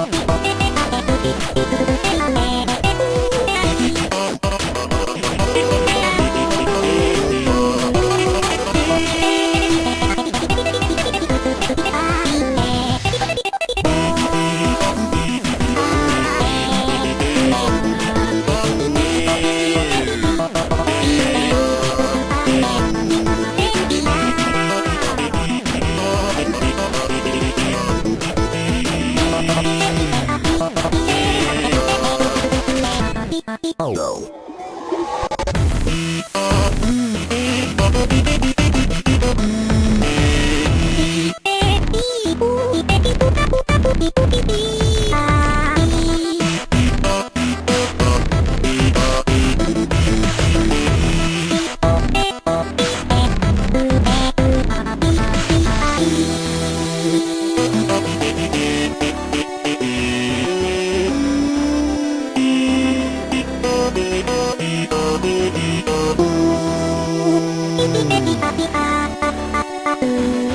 Ah! Oh. you